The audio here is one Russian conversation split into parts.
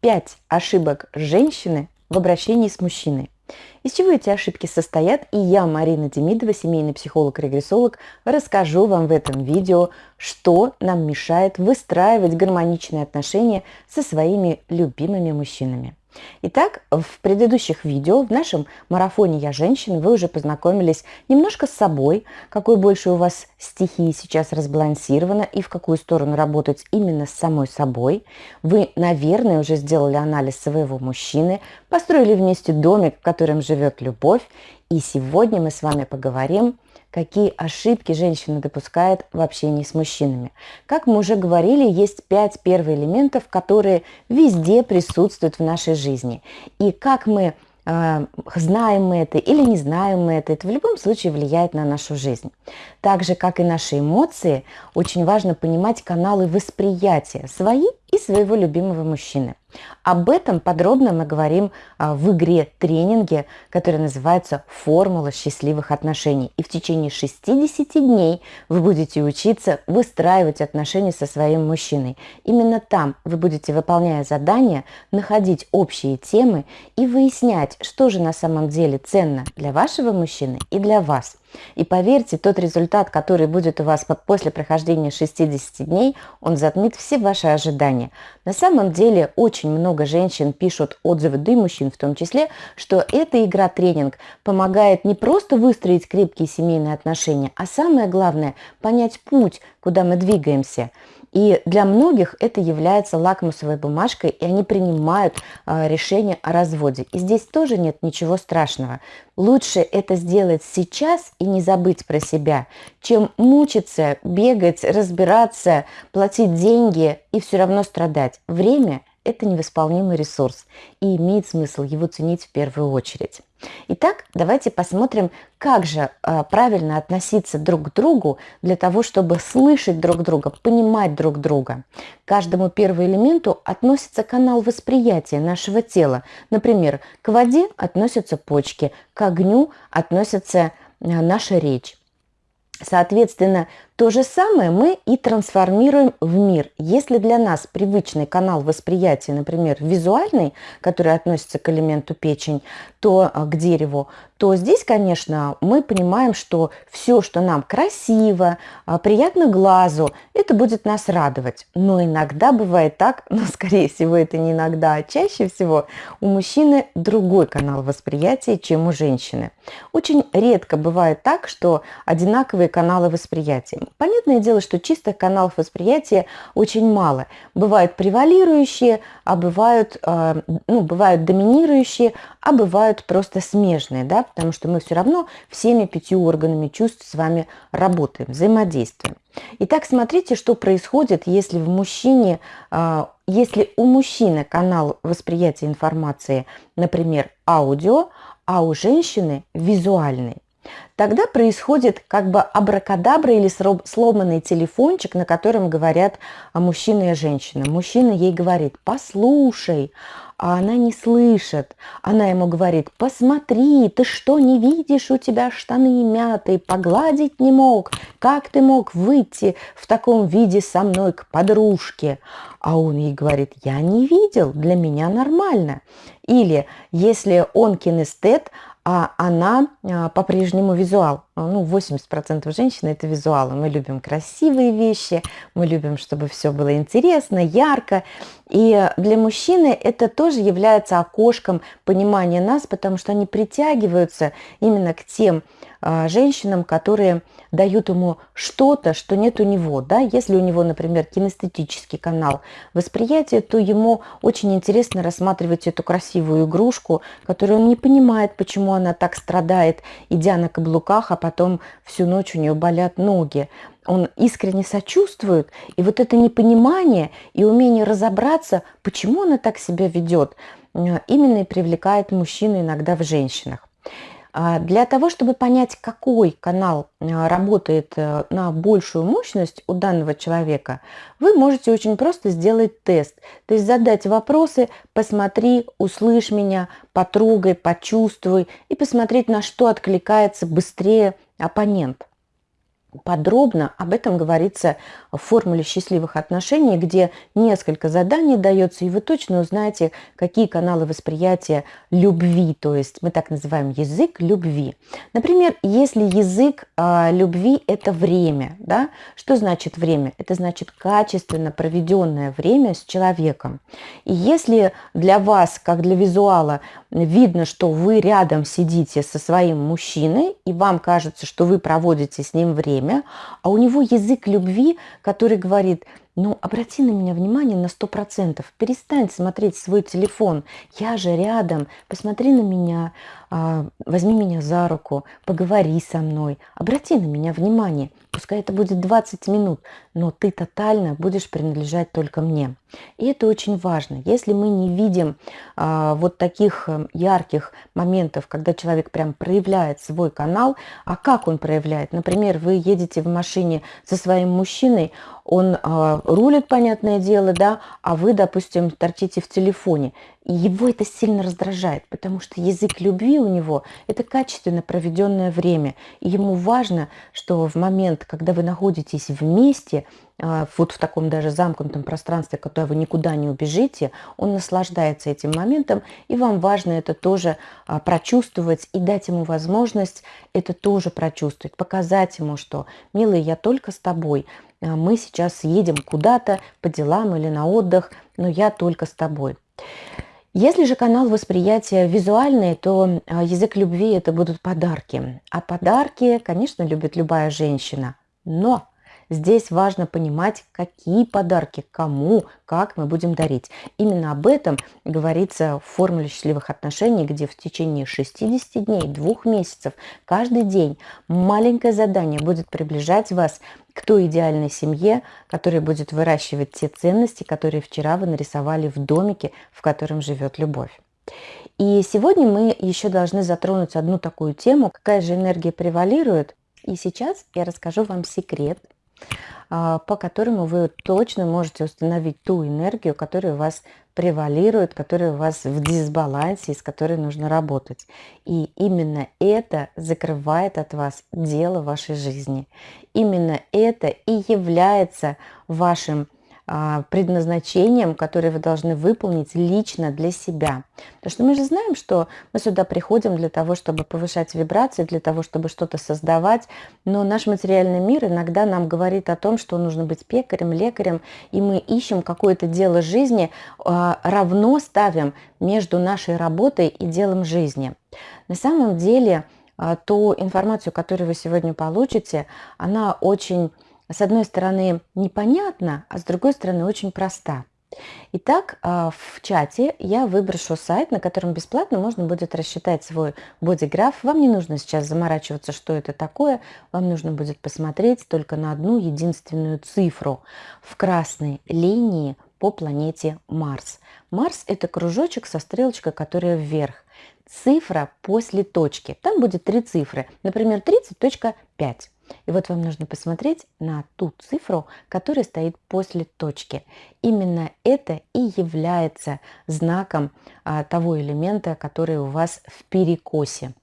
5 ошибок женщины в обращении с мужчиной. Из чего эти ошибки состоят, и я, Марина Демидова, семейный психолог-регрессолог, расскажу вам в этом видео, что нам мешает выстраивать гармоничные отношения со своими любимыми мужчинами. Итак, в предыдущих видео, в нашем марафоне «Я женщина» вы уже познакомились немножко с собой, какой больше у вас стихии сейчас разбалансирована и в какую сторону работать именно с самой собой. Вы, наверное, уже сделали анализ своего мужчины, построили вместе домик, в котором живет любовь. И сегодня мы с вами поговорим какие ошибки женщина допускает в общении с мужчинами. Как мы уже говорили, есть пять первых элементов, которые везде присутствуют в нашей жизни. И как мы э, знаем мы это или не знаем мы это, это в любом случае влияет на нашу жизнь. Так же, как и наши эмоции, очень важно понимать каналы восприятия свои и своего любимого мужчины. Об этом подробно мы говорим а, в игре тренинге, которая называется «Формула счастливых отношений». И в течение 60 дней вы будете учиться выстраивать отношения со своим мужчиной. Именно там вы будете, выполняя задания, находить общие темы и выяснять, что же на самом деле ценно для вашего мужчины и для вас. И поверьте, тот результат, который будет у вас после прохождения 60 дней, он затмит все ваши ожидания. На самом деле очень много женщин пишут отзывы, да и мужчин в том числе, что эта игра-тренинг помогает не просто выстроить крепкие семейные отношения, а самое главное – понять путь, куда мы двигаемся – и для многих это является лакмусовой бумажкой, и они принимают э, решение о разводе. И здесь тоже нет ничего страшного. Лучше это сделать сейчас и не забыть про себя, чем мучиться, бегать, разбираться, платить деньги и все равно страдать. Время – это невосполнимый ресурс, и имеет смысл его ценить в первую очередь. Итак, давайте посмотрим, как же э, правильно относиться друг к другу для того, чтобы слышать друг друга, понимать друг друга. К каждому первому элементу относится канал восприятия нашего тела. Например, к воде относятся почки, к огню относится э, наша речь. Соответственно, то же самое мы и трансформируем в мир. Если для нас привычный канал восприятия, например, визуальный, который относится к элементу печень, то а, к дереву, то здесь, конечно, мы понимаем, что все, что нам красиво, а, приятно глазу, это будет нас радовать. Но иногда бывает так, но скорее всего это не иногда, а чаще всего у мужчины другой канал восприятия, чем у женщины. Очень редко бывает так, что одинаковые каналы восприятия. Понятное дело, что чистых каналов восприятия очень мало. Бывают превалирующие, а бывают, э, ну, бывают доминирующие, а бывают просто смежные, да, потому что мы все равно всеми пятью органами чувств с вами работаем, взаимодействуем. Итак, смотрите, что происходит, если в мужчине, э, если у мужчины канал восприятия информации, например, аудио, а у женщины визуальный. Тогда происходит как бы абракадабра или сломанный телефончик, на котором говорят мужчина и женщина. Мужчина ей говорит «послушай», а она не слышит. Она ему говорит, посмотри, ты что, не видишь, у тебя штаны мятые, погладить не мог. Как ты мог выйти в таком виде со мной к подружке? А он ей говорит, я не видел, для меня нормально. Или если он кинестет, а она а, по-прежнему визуал. Ну, 80% женщин – это визуалы. Мы любим красивые вещи, мы любим, чтобы все было интересно, ярко. И для мужчины это тоже является окошком понимания нас, потому что они притягиваются именно к тем а, женщинам, которые дают ему что-то, что нет у него. Да? Если у него, например, кинестетический канал восприятия, то ему очень интересно рассматривать эту красивую игрушку, которую он не понимает, почему она так страдает, идя на каблуках, а потом всю ночь у нее болят ноги. Он искренне сочувствует, и вот это непонимание и умение разобраться, почему она так себя ведет, именно и привлекает мужчину иногда в женщинах. А, для того, чтобы понять, какой канал а, работает э, на большую мощность у данного человека, вы можете очень просто сделать тест. То есть задать вопросы, посмотри, услышь меня, потрогай, почувствуй и посмотреть, на что откликается быстрее оппонент. подробно об этом говорится в формуле счастливых отношений, где несколько заданий дается, и вы точно узнаете, какие каналы восприятия любви, то есть мы так называем язык любви. Например, если язык э, любви – это время, да, что значит время? Это значит качественно проведенное время с человеком. И если для вас, как для визуала, видно, что вы рядом сидите со своим мужчиной, и вам кажется, что вы проводите с ним время, а у него язык любви, который говорит, ну, обрати на меня внимание на сто процентов, перестань смотреть свой телефон, я же рядом, посмотри на меня, а, возьми меня за руку, поговори со мной, обрати на меня внимание. Пускай это будет 20 минут, но ты тотально будешь принадлежать только мне. И это очень важно. Если мы не видим а, вот таких э, ярких моментов, когда человек прям проявляет свой канал, а как он проявляет? Например, вы едете в машине со своим мужчиной, он а, рулит, понятное дело, да, а вы, допустим, торчите в телефоне. И его это сильно раздражает, потому что язык любви у него – это качественно проведенное время. И ему важно, что в момент, когда вы находитесь вместе, вот в таком даже замкнутом пространстве, когда вы никуда не убежите, он наслаждается этим моментом, и вам важно это тоже а, прочувствовать и дать ему возможность это тоже прочувствовать, показать ему, что, милый, я только с тобой, а, мы сейчас едем куда-то по делам или на отдых, но я только с тобой. Если же канал восприятия визуальный, то а, язык любви это будут подарки. А подарки, конечно, любит любая женщина. Но Здесь важно понимать, какие подарки, кому, как мы будем дарить. Именно об этом говорится в формуле счастливых отношений, где в течение 60 дней, двух месяцев, каждый день маленькое задание будет приближать вас к той идеальной семье, которая будет выращивать те ценности, которые вчера вы нарисовали в домике, в котором живет любовь. И сегодня мы еще должны затронуть одну такую тему, какая же энергия превалирует. И сейчас я расскажу вам секрет, по которому вы точно можете установить ту энергию, которая у вас превалирует, которая у вас в дисбалансе, с которой нужно работать. И именно это закрывает от вас дело вашей жизни. Именно это и является вашим а, предназначением, которое вы должны выполнить лично для себя. Потому что мы же знаем, что мы сюда приходим для того, чтобы повышать вибрации, для того, чтобы что-то создавать, но наш материальный мир иногда нам говорит о том, что нужно быть пекарем, лекарем, и мы ищем какое-то дело жизни, а, равно ставим между нашей работой и делом жизни. На самом деле, а, ту информацию, которую вы сегодня получите, она очень с одной стороны непонятна, а с другой стороны очень проста. Итак, а, в чате я выброшу сайт, на котором бесплатно можно будет рассчитать свой бодиграф. Вам не нужно сейчас заморачиваться, что это такое. Вам нужно будет посмотреть только на одну единственную цифру в красной линии по планете Марс. Марс – это кружочек со стрелочкой, которая вверх. Цифра после точки. Там будет три цифры. Например, 30.5. И вот вам нужно посмотреть на ту цифру, которая стоит после точки. Именно это и является знаком а, того элемента, который у вас в перекосе.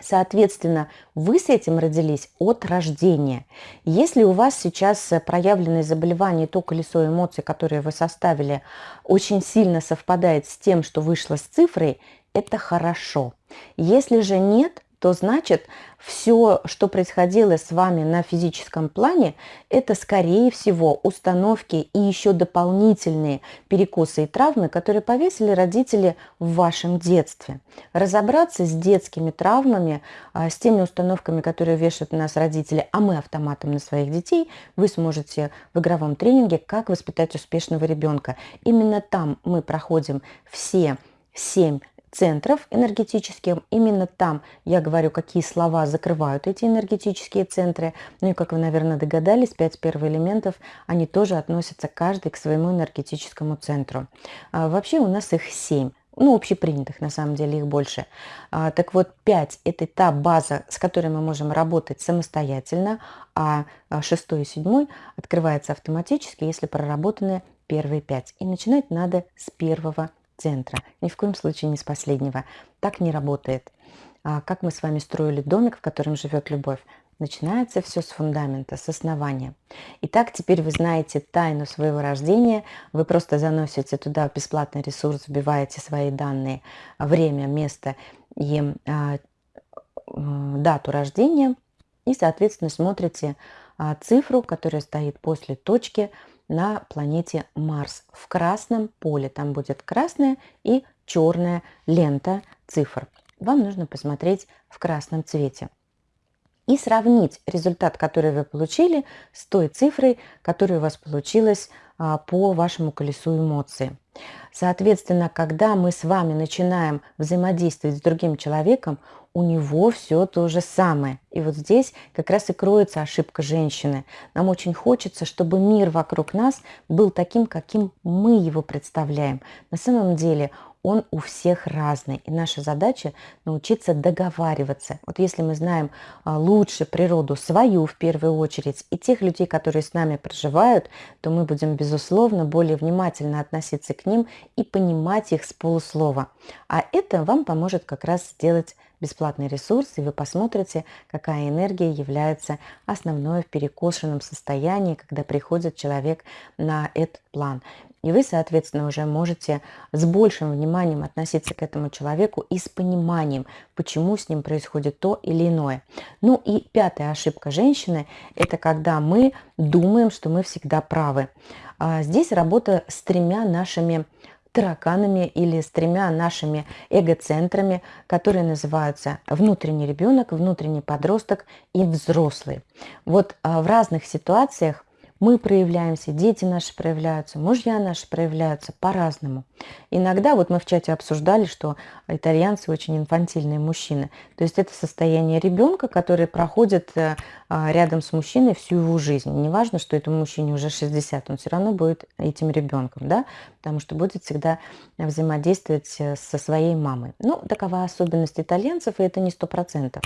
Соответственно, вы с этим родились от рождения. Если у вас сейчас проявленное заболевание, то колесо эмоций, которое вы составили, очень сильно совпадает с тем, что вышло с цифрой, это хорошо. Если же нет, то значит все, что происходило с вами на физическом плане, это скорее всего установки и еще дополнительные перекосы и травмы, которые повесили родители в вашем детстве. Разобраться с детскими травмами, а, с теми установками, которые вешают на нас родители, а мы автоматом на своих детей, вы сможете в игровом тренинге «Как воспитать успешного ребенка». Именно там мы проходим все семь центров энергетических. Именно там я говорю, какие слова закрывают эти энергетические центры. Ну и, как вы, наверное, догадались, пять элементов они тоже относятся каждый к своему энергетическому центру. А вообще у нас их семь ну, общепринятых, на самом деле их больше. А, так вот, 5 – это та база, с которой мы можем работать самостоятельно, а 6 и 7 открывается автоматически, если проработаны первые 5. И начинать надо с первого центра, ни в коем случае не с последнего. Так не работает. А как мы с вами строили домик, в котором живет любовь, начинается все с фундамента, с основания. Итак, теперь вы знаете тайну своего рождения. Вы просто заносите туда бесплатный ресурс, вбиваете свои данные, время, место и а, дату рождения. И, соответственно, смотрите а, цифру, которая стоит после точки на планете Марс в красном поле. Там будет красная и черная лента цифр. Вам нужно посмотреть в красном цвете и сравнить результат, который вы получили, с той цифрой, которая у вас получилась а, по вашему колесу эмоций. Соответственно, когда мы с вами начинаем взаимодействовать с другим человеком, у него все то же самое. И вот здесь как раз и кроется ошибка женщины. Нам очень хочется, чтобы мир вокруг нас был таким, каким мы его представляем. На самом деле он у всех разный. И наша задача научиться договариваться. Вот если мы знаем а, лучше природу свою в первую очередь и тех людей, которые с нами проживают, то мы будем, безусловно, более внимательно относиться к ним и понимать их с полуслова. А это вам поможет как раз сделать бесплатный ресурс, и вы посмотрите, какая энергия является основной в перекошенном состоянии, когда приходит человек на этот план. И вы, соответственно, уже можете с большим вниманием относиться к этому человеку и с пониманием, почему с ним происходит то или иное. Ну и пятая ошибка женщины – это когда мы думаем, что мы всегда правы. А здесь работа с тремя нашими тараканами или с тремя нашими эгоцентрами, которые называются внутренний ребенок, внутренний подросток и взрослый. Вот а, в разных ситуациях мы проявляемся, дети наши проявляются, мужья наши проявляются по-разному. Иногда, вот мы в чате обсуждали, что итальянцы очень инфантильные мужчины. То есть это состояние ребенка, который проходит э, а, рядом с мужчиной всю его жизнь. Неважно, что этому мужчине уже 60, он все равно будет этим ребенком, да, потому что будет всегда взаимодействовать э, со своей мамой. Ну, такова особенность итальянцев, и это не сто процентов.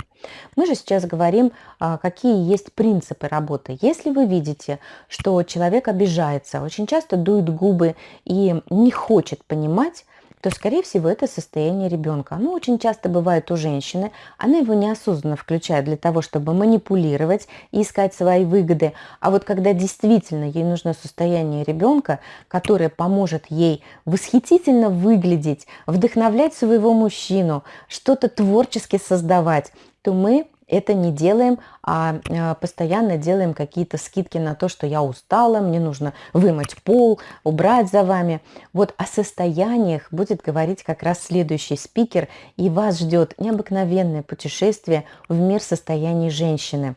Мы же сейчас говорим, а, какие есть принципы работы. Если вы видите, что человек обижается, очень часто дует губы и не хочет понимать, то, скорее всего, это состояние ребенка. Оно очень часто бывает у женщины, она его неосознанно включает для того, чтобы манипулировать и искать свои выгоды. А вот когда действительно ей нужно состояние ребенка, которое поможет ей восхитительно выглядеть, вдохновлять своего мужчину, что-то творчески создавать, то мы это не делаем, а, а постоянно делаем какие-то скидки на то, что я устала, мне нужно вымыть пол, убрать за вами. Вот о состояниях будет говорить как раз следующий спикер, и вас ждет необыкновенное путешествие в мир состояний женщины.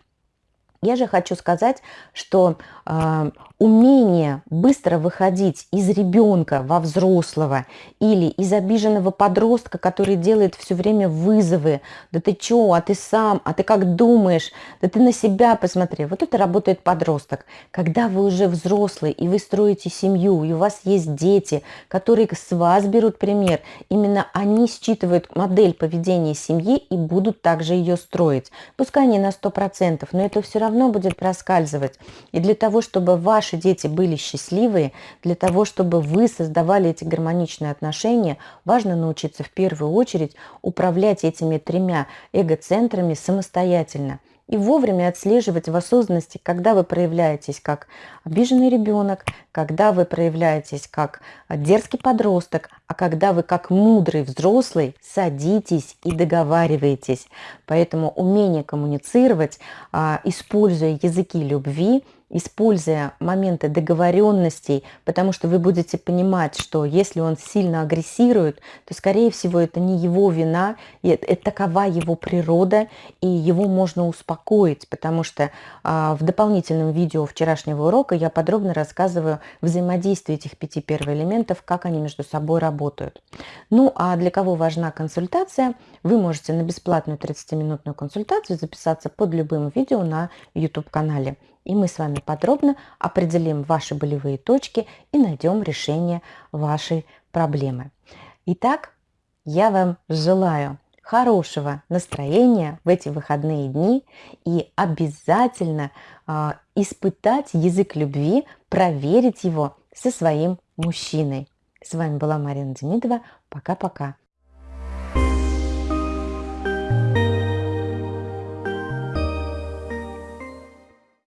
Я же хочу сказать, что э, умение быстро выходить из ребенка во взрослого или из обиженного подростка, который делает все время вызовы, да ты чё, а ты сам, а ты как думаешь, да ты на себя посмотри. Вот это работает подросток. Когда вы уже взрослый и вы строите семью, и у вас есть дети, которые с вас берут пример, именно они считывают модель поведения семьи и будут также ее строить. Пускай не на 100%, но это все равно будет проскальзывать. И для того, чтобы ваш ваши дети были счастливые, для того, чтобы вы создавали эти гармоничные отношения, важно научиться в первую очередь управлять этими тремя эгоцентрами самостоятельно и вовремя отслеживать в осознанности, когда вы проявляетесь как обиженный ребенок, когда вы проявляетесь как дерзкий подросток, а когда вы как мудрый взрослый садитесь и договариваетесь. Поэтому умение коммуницировать, а, используя языки любви – используя моменты договоренностей, потому что вы будете понимать, что если он сильно агрессирует, то, скорее всего, это не его вина, это такова его природа, и его можно успокоить, потому что а, в дополнительном видео вчерашнего урока я подробно рассказываю взаимодействие этих пяти первоэлементов, как они между собой работают. Ну, а для кого важна консультация, вы можете на бесплатную 30-минутную консультацию записаться под любым видео на YouTube-канале и мы с вами подробно определим ваши болевые точки и найдем решение вашей проблемы. Итак, я вам желаю хорошего настроения в эти выходные дни и обязательно э, испытать язык любви, проверить его со своим мужчиной. С вами была Марина Демидова. Пока-пока.